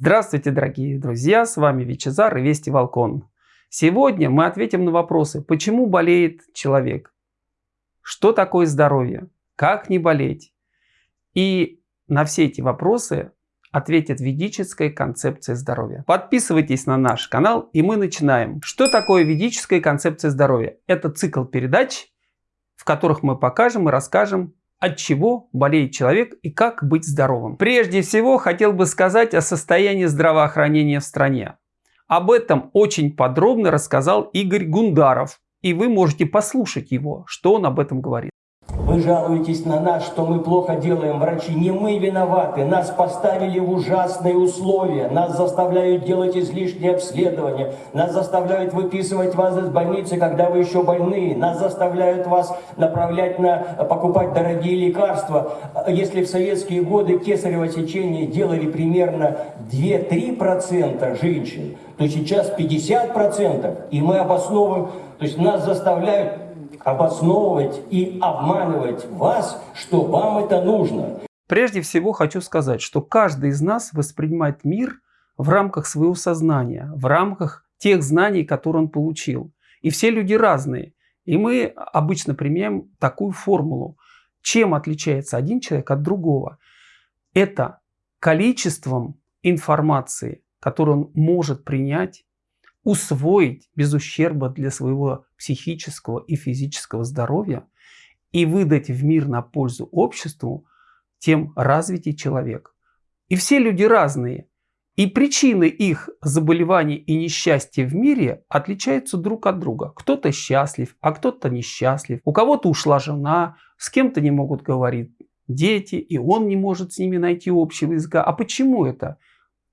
Здравствуйте, дорогие друзья, с вами Вичезар и Вести Волкон. Сегодня мы ответим на вопросы, почему болеет человек, что такое здоровье, как не болеть. И на все эти вопросы ответит ведическая концепция здоровья. Подписывайтесь на наш канал и мы начинаем. Что такое ведическая концепция здоровья? Это цикл передач, в которых мы покажем и расскажем от чего болеет человек и как быть здоровым. Прежде всего хотел бы сказать о состоянии здравоохранения в стране. Об этом очень подробно рассказал Игорь Гундаров, и вы можете послушать его, что он об этом говорит. Вы жалуетесь на нас, что мы плохо делаем, врачи. Не мы виноваты. Нас поставили в ужасные условия. Нас заставляют делать излишние обследования. Нас заставляют выписывать вас из больницы, когда вы еще больны. Нас заставляют вас направлять на покупать дорогие лекарства. Если в советские годы кесарево сечение делали примерно 2-3% женщин, то сейчас 50%. И мы обосновываем, то есть нас заставляют обосновывать и обманывать вас, что вам это нужно. Прежде всего хочу сказать, что каждый из нас воспринимает мир в рамках своего сознания, в рамках тех знаний, которые он получил. И все люди разные. И мы обычно применяем такую формулу. Чем отличается один человек от другого? Это количеством информации, которую он может принять усвоить без ущерба для своего психического и физического здоровья и выдать в мир на пользу обществу, тем развитий человек. И все люди разные. И причины их заболеваний и несчастья в мире отличаются друг от друга. Кто-то счастлив, а кто-то несчастлив. У кого-то ушла жена, с кем-то не могут говорить дети, и он не может с ними найти общего языка. А почему это?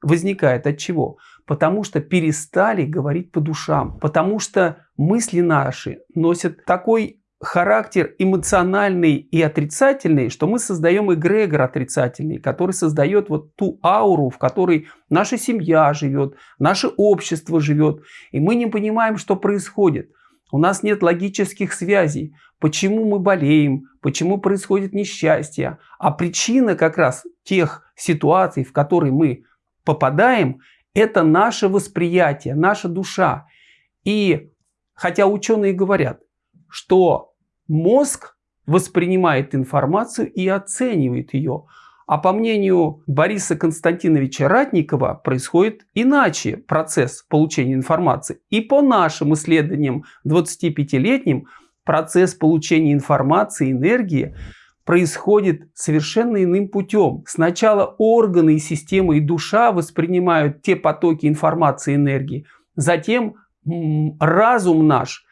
Возникает от чего? Потому что перестали говорить по душам, потому что мысли наши носят такой характер эмоциональный и отрицательный, что мы создаем эгрегор отрицательный, который создает вот ту ауру, в которой наша семья живет, наше общество живет, и мы не понимаем, что происходит. У нас нет логических связей, почему мы болеем, почему происходит несчастье, а причина как раз тех ситуаций, в которые мы попадаем, это наше восприятие, наша душа. И хотя ученые говорят, что мозг воспринимает информацию и оценивает ее, а по мнению Бориса Константиновича Ратникова происходит иначе процесс получения информации. И по нашим исследованиям 25-летним процесс получения информации, энергии происходит совершенно иным путем. Сначала органы и системы и душа воспринимают те потоки информации и энергии. Затем разум наш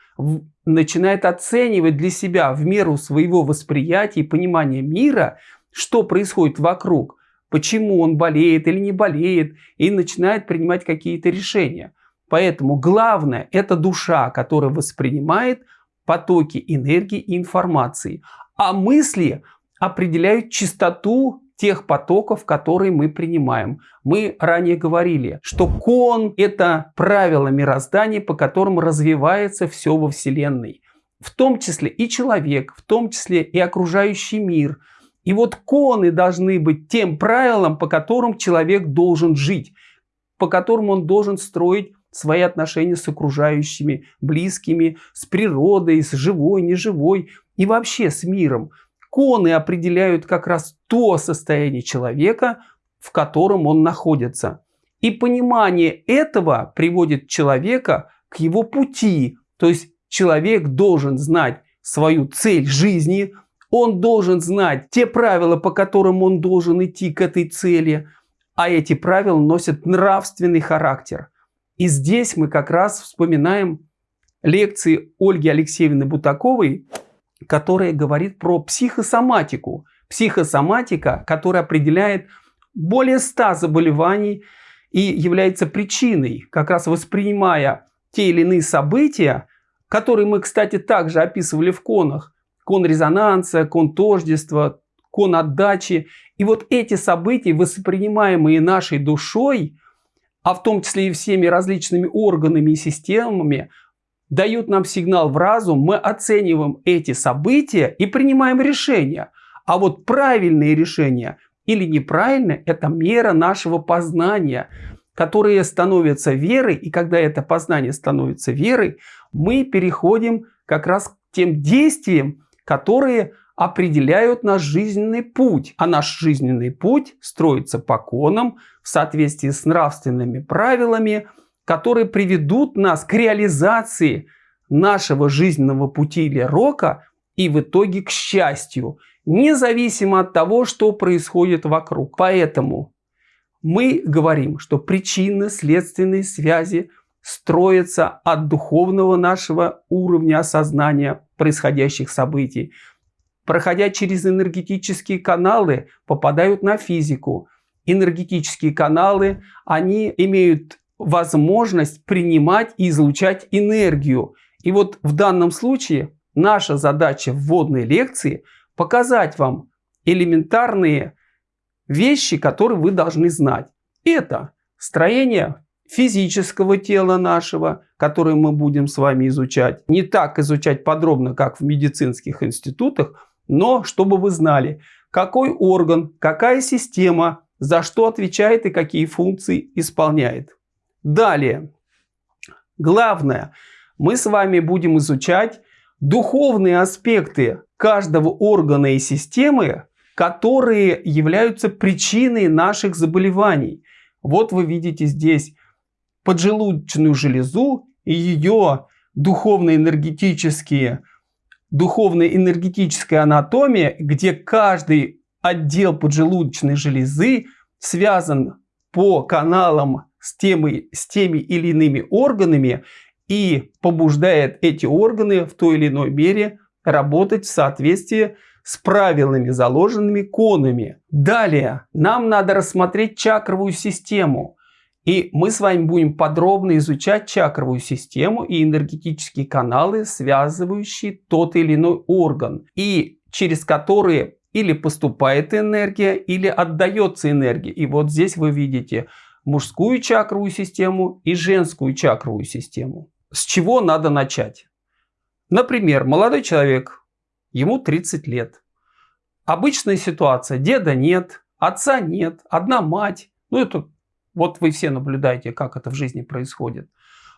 начинает оценивать для себя в меру своего восприятия и понимания мира, что происходит вокруг, почему он болеет или не болеет, и начинает принимать какие-то решения. Поэтому главное – это душа, которая воспринимает потоки энергии и информации а мысли определяют частоту тех потоков, которые мы принимаем. Мы ранее говорили, что кон – это правило мироздания, по которым развивается все во Вселенной. В том числе и человек, в том числе и окружающий мир. И вот коны должны быть тем правилом, по которым человек должен жить, по которым он должен строить свои отношения с окружающими, близкими, с природой, с живой, неживой и вообще с миром. Коны определяют как раз то состояние человека, в котором он находится. И понимание этого приводит человека к его пути. То есть человек должен знать свою цель жизни, он должен знать те правила, по которым он должен идти к этой цели, а эти правила носят нравственный характер. И здесь мы как раз вспоминаем лекции Ольги Алексеевны Бутаковой, которая говорит про психосоматику. Психосоматика, которая определяет более 100 заболеваний и является причиной, как раз воспринимая те или иные события, которые мы, кстати, также описывали в конах. Кон резонанса, кон тождества, кон отдачи. И вот эти события, воспринимаемые нашей душой, а в том числе и всеми различными органами и системами, дают нам сигнал в разум, мы оцениваем эти события и принимаем решения. А вот правильные решения или неправильно – это мера нашего познания, которые становятся верой, и когда это познание становится верой, мы переходим как раз к тем действиям, которые определяют наш жизненный путь. А наш жизненный путь строится по конам в соответствии с нравственными правилами, которые приведут нас к реализации нашего жизненного пути или рока и в итоге к счастью, независимо от того, что происходит вокруг. Поэтому мы говорим, что причинно-следственные связи строятся от духовного нашего уровня осознания происходящих событий, проходя через энергетические каналы, попадают на физику. Энергетические каналы, они имеют возможность принимать и излучать энергию. И вот в данном случае наша задача вводной лекции показать вам элементарные вещи, которые вы должны знать. Это строение физического тела нашего, которое мы будем с вами изучать. Не так изучать подробно, как в медицинских институтах, но чтобы вы знали, какой орган, какая система, за что отвечает и какие функции исполняет. Далее, главное, мы с вами будем изучать духовные аспекты каждого органа и системы, которые являются причиной наших заболеваний. Вот вы видите здесь поджелудочную железу и ее духовно-энергетические духовно-энергетическая анатомия, где каждый отдел поджелудочной железы связан по каналам с теми, с теми или иными органами и побуждает эти органы в той или иной мере работать в соответствии с правилами, заложенными конами. Далее нам надо рассмотреть чакровую систему. И мы с вами будем подробно изучать чакровую систему и энергетические каналы, связывающие тот или иной орган, и через которые или поступает энергия, или отдается энергия. И вот здесь вы видите мужскую чакровую систему и женскую чакровую систему. С чего надо начать? Например, молодой человек, ему 30 лет. Обычная ситуация, деда нет, отца нет, одна мать. Ну это вот вы все наблюдаете, как это в жизни происходит.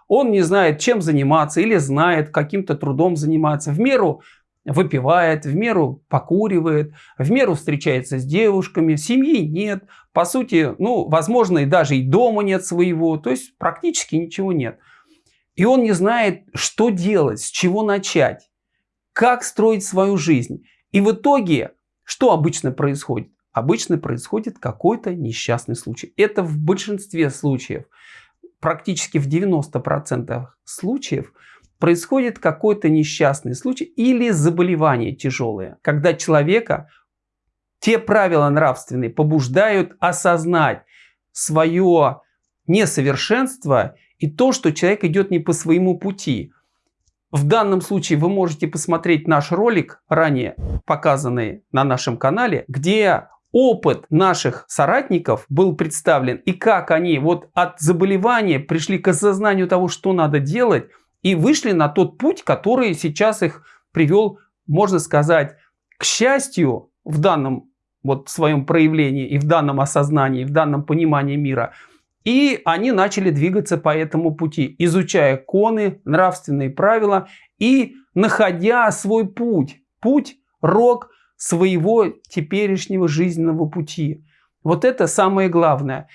Он не знает, чем заниматься или знает, каким-то трудом заниматься. В меру выпивает, в меру покуривает, в меру встречается с девушками, семьи нет. По сути, ну, возможно, и даже и дома нет своего. То есть практически ничего нет. И он не знает, что делать, с чего начать, как строить свою жизнь. И в итоге, что обычно происходит? обычно происходит какой-то несчастный случай. Это в большинстве случаев, практически в 90% случаев, происходит какой-то несчастный случай или заболевание тяжелое, когда человека те правила нравственные побуждают осознать свое несовершенство и то, что человек идет не по своему пути. В данном случае вы можете посмотреть наш ролик, ранее показанный на нашем канале, где опыт наших соратников был представлен и как они вот от заболевания пришли к осознанию того, что надо делать и вышли на тот путь, который сейчас их привел, можно сказать, к счастью в данном вот своем проявлении и в данном осознании, в данном понимании мира. И они начали двигаться по этому пути, изучая коны, нравственные правила и находя свой путь. Путь, рок, своего теперешнего жизненного пути. Вот это самое главное.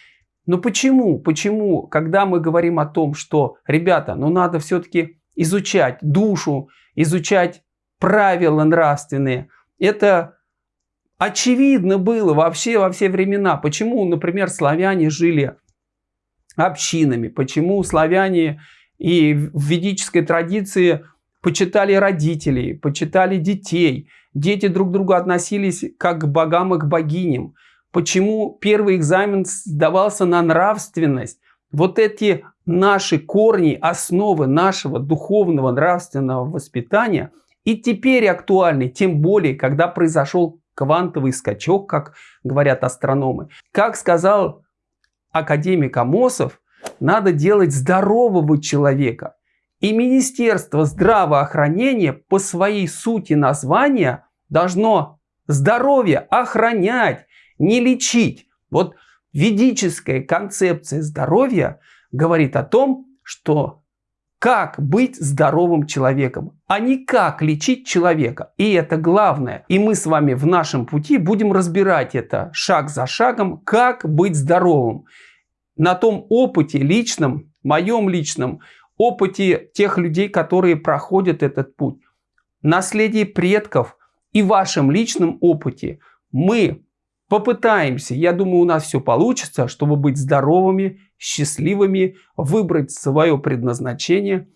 Но почему? Почему, когда мы говорим о том, что, ребята, ну надо все-таки изучать душу, изучать правила нравственные, это очевидно было вообще во все времена. Почему, например, славяне жили общинами, почему славяне и в ведической традиции почитали родителей, почитали детей – Дети друг к другу относились как к богам и к богиням. Почему первый экзамен сдавался на нравственность? Вот эти наши корни, основы нашего духовного нравственного воспитания и теперь актуальны, тем более, когда произошел квантовый скачок, как говорят астрономы. Как сказал академик Амосов, надо делать здорового человека, и Министерство здравоохранения по своей сути названия должно здоровье охранять, не лечить. Вот ведическая концепция здоровья говорит о том, что как быть здоровым человеком, а не как лечить человека. И это главное. И мы с вами в нашем пути будем разбирать это шаг за шагом, как быть здоровым. На том опыте личном, моем личном, опыте тех людей, которые проходят этот путь, наследии предков и вашем личном опыте мы попытаемся, я думаю, у нас все получится, чтобы быть здоровыми, счастливыми, выбрать свое предназначение,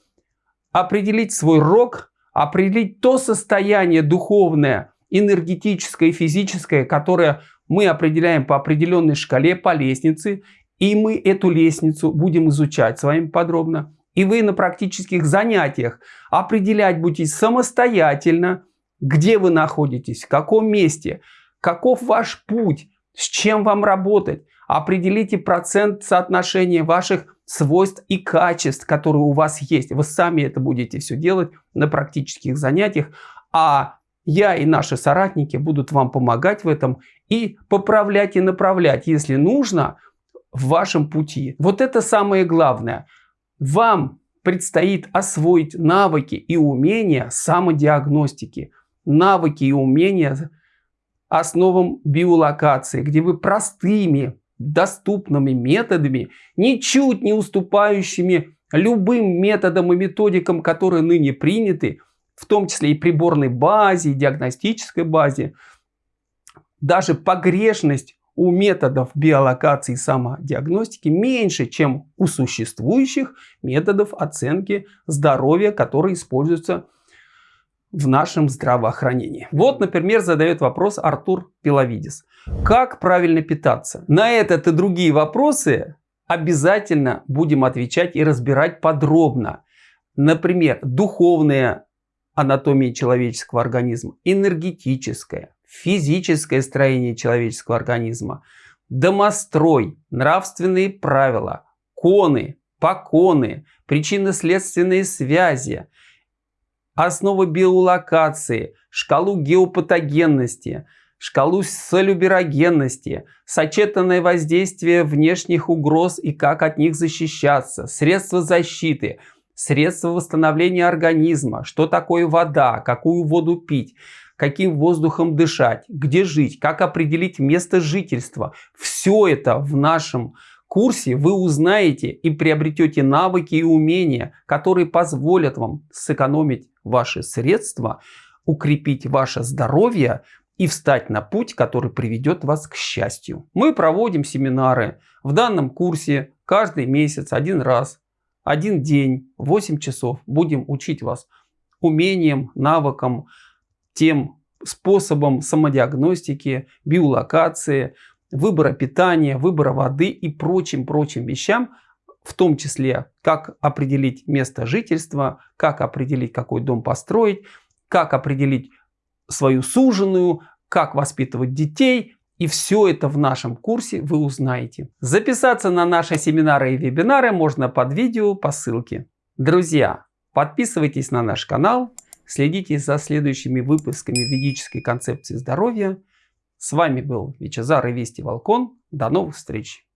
определить свой рок, определить то состояние духовное, энергетическое и физическое, которое мы определяем по определенной шкале, по лестнице, и мы эту лестницу будем изучать с вами подробно. И вы на практических занятиях определять будете самостоятельно, где вы находитесь, в каком месте – Каков ваш путь? С чем вам работать? Определите процент соотношения ваших свойств и качеств, которые у вас есть. Вы сами это будете все делать на практических занятиях. А я и наши соратники будут вам помогать в этом и поправлять и направлять, если нужно, в вашем пути. Вот это самое главное. Вам предстоит освоить навыки и умения самодиагностики. Навыки и умения основам биолокации, где вы простыми, доступными методами, ничуть не уступающими любым методам и методикам, которые ныне приняты, в том числе и приборной базе, и диагностической базе, даже погрешность у методов биолокации и самодиагностики меньше, чем у существующих методов оценки здоровья, которые используются в нашем здравоохранении. Вот, например, задает вопрос Артур Пиловидис. Как правильно питаться? На этот и другие вопросы обязательно будем отвечать и разбирать подробно. Например, духовная анатомия человеческого организма, энергетическое, физическое строение человеческого организма, домострой, нравственные правила, коны, поконы, причинно-следственные связи, основы биолокации, шкалу геопатогенности, шкалу солюберогенности, сочетанное воздействие внешних угроз и как от них защищаться, средства защиты, средства восстановления организма, что такое вода, какую воду пить, каким воздухом дышать, где жить, как определить место жительства. Все это в нашем курсе вы узнаете и приобретете навыки и умения, которые позволят вам сэкономить ваши средства, укрепить ваше здоровье и встать на путь, который приведет вас к счастью. Мы проводим семинары в данном курсе каждый месяц, один раз, один день, 8 часов. Будем учить вас умениям, навыкам, тем способам самодиагностики, биолокации, выбора питания, выбора воды и прочим-прочим вещам, в том числе, как определить место жительства, как определить, какой дом построить, как определить свою суженую, как воспитывать детей. И все это в нашем курсе вы узнаете. Записаться на наши семинары и вебинары можно под видео по ссылке. Друзья, подписывайтесь на наш канал, следите за следующими выпусками ведической концепции здоровья. С вами был Вичезар и Вести Волкон. До новых встреч!